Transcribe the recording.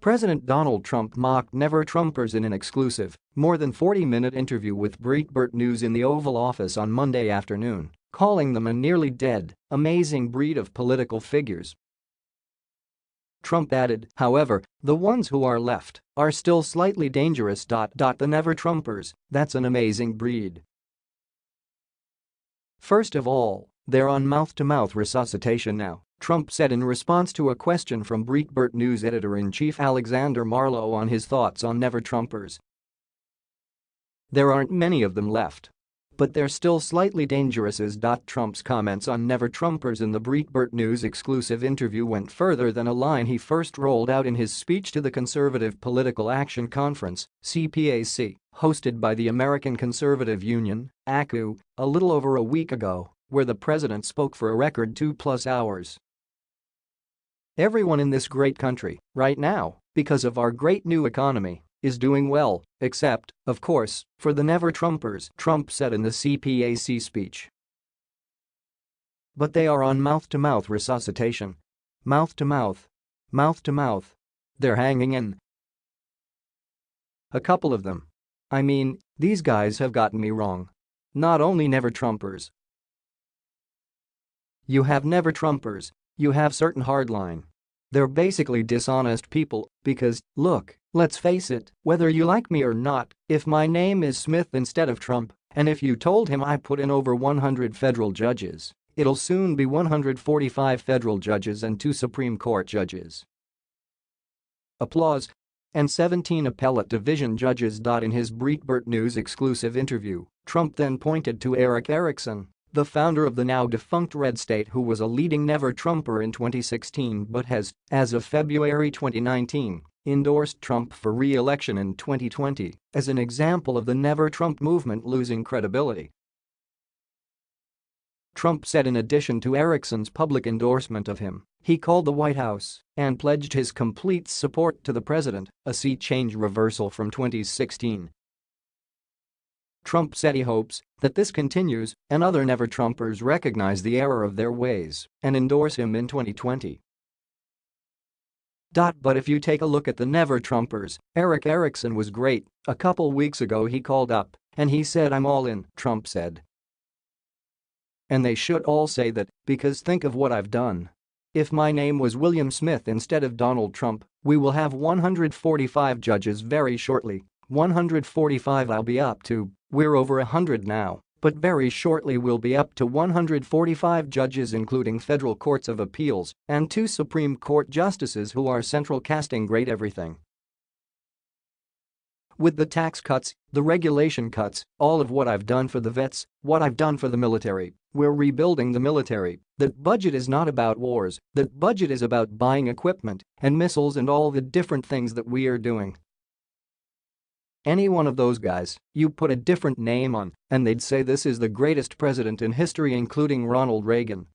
President Donald Trump mocked Never-Trumpers in an exclusive, more than 40-minute interview with Breitbart News in the Oval Office on Monday afternoon, calling them a nearly dead, amazing breed of political figures. Trump added, however, the ones who are left are still slightly dangerous. The Never-Trumpers, that's an amazing breed. First of all, they're on mouth-to-mouth resuscitation now, Trump said in response to a question from Breitbart News editor-in-chief Alexander Marlow on his thoughts on Never-Trumpers. There aren't many of them left. But they're still slightly dangerous as. Trump's comments on Never-Trumpers in the Breitbart News exclusive interview went further than a line he first rolled out in his speech to the Conservative Political Action Conference, CPAC, hosted by the American Conservative Union, ACU, a little over a week ago, where the president spoke for a record two-plus hours. Everyone in this great country, right now, because of our great new economy, is doing well, except, of course, for the never-Trumpers, Trump said in the CPAC speech. But they are on mouth-to-mouth -mouth resuscitation. Mouth-to-mouth. Mouth-to-mouth. They're hanging in. A couple of them. I mean, these guys have gotten me wrong. Not only never-Trumpers. You have never-Trumpers, you have certain hardline. They're basically dishonest people because, look, let's face it, whether you like me or not, if my name is Smith instead of Trump, and if you told him I put in over 100 federal judges, it'll soon be 145 federal judges and two Supreme Court judges. Applause. And 17 appellate division judges. In his Breitbart News exclusive interview, Trump then pointed to Erick Erickson, the founder of the now defunct RedState who was a leading never-Trumper in 2016 but has, as of February 2019, endorsed Trump for re-election in 2020 as an example of the never-Trump movement losing credibility. Trump said in addition to Erickson's public endorsement of him, he called the White House and pledged his complete support to the president, a sea change reversal from 2016 Trump said he hopes that this continues and other never-Trumpers recognize the error of their ways and endorse him in 2020. But if you take a look at the never-Trumpers, Erick Erickson was great, a couple weeks ago he called up and he said I'm all in, Trump said. And they should all say that, because think of what I've done. If my name was William Smith instead of Donald Trump, we will have 145 judges very shortly, 145 I'll be up to, we're over 100 now, but very shortly we'll be up to 145 judges including federal courts of appeals and two Supreme Court justices who are central casting great everything. With the tax cuts, the regulation cuts, all of what I've done for the vets, what I've done for the military, we're rebuilding the military, that budget is not about wars, that budget is about buying equipment and missiles and all the different things that we are doing. Any one of those guys, you put a different name on, and they'd say this is the greatest president in history including Ronald Reagan,